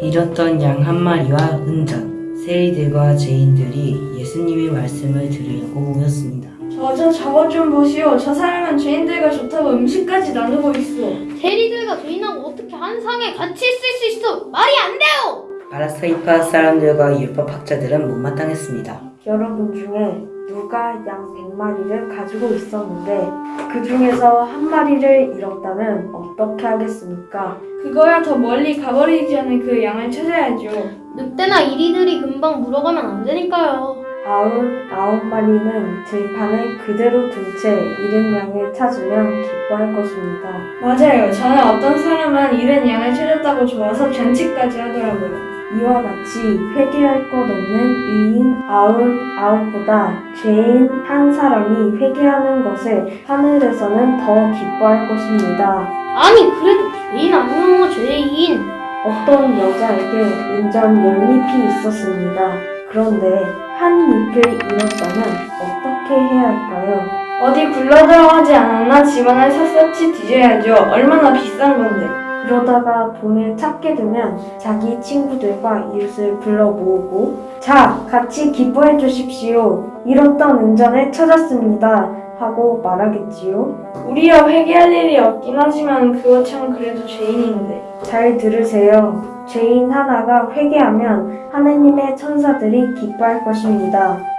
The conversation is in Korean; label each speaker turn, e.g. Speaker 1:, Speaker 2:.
Speaker 1: 잃었던 양 한 마리와 은전, 세리들과 죄인들이 예수님의 말씀을 들으려고 모였습니다.
Speaker 2: 저, 저, 저것 좀 보시오. 저 사람은 죄인들과 좋다고 음식까지 나누고 있어.
Speaker 3: 세리들과 죄인하고 어떻게 한 상에 같이 있을 수 있어? 말이 안 돼요!
Speaker 1: 바라사이파 사람들과 율법학자들은 못마땅했습니다.
Speaker 4: 여러분 중에 누가 양 100마리를 가지고 있었는데 그 중에서 한 마리를 잃었다면 어떻게 하겠습니까?
Speaker 2: 그거야 더 멀리 가버리기 전에 그 양을 찾아야죠.
Speaker 3: 늑대나 이리들이 금방 물어가면 안 되니까요.
Speaker 4: 아흔 아홉 마리는 들판에 그대로 둔 채 잃은 양을 찾으면 기뻐할 것입니다.
Speaker 2: 맞아요. 저는 어떤 사람은 잃은 양을 찾았다고 좋아서 잔치까지 하더라고요.
Speaker 4: 이와 같이 회개할 것 없는 의인 아흔 아홉보다 죄인 한 사람이 회개하는 것을 하늘에서는 더 기뻐할 것입니다.
Speaker 3: 아니 그래도 죄인 아니면 죄인.
Speaker 4: 어떤 여자에게 은전 열잎이 있었습니다. 그런데 한 잎을 잃었다면 어떻게 해야 할까요?
Speaker 2: 어디 굴러들어가지 않았나 집안을 샅샅이 뒤져야죠. 얼마나 비싼 건데.
Speaker 4: 그러다가 돈을 찾게 되면 자기 친구들과 이웃을 불러 모으고 자, 같이 기뻐해 주십시오. 잃었던 은전을 찾았습니다. 하고 말하겠지요.
Speaker 2: 우리야 회개할 일이 없긴 하지만 그거 참 그래도 죄인인데.
Speaker 4: 잘 들으세요. 죄인 하나가 회개하면 하느님의 천사들이 기뻐할 것입니다.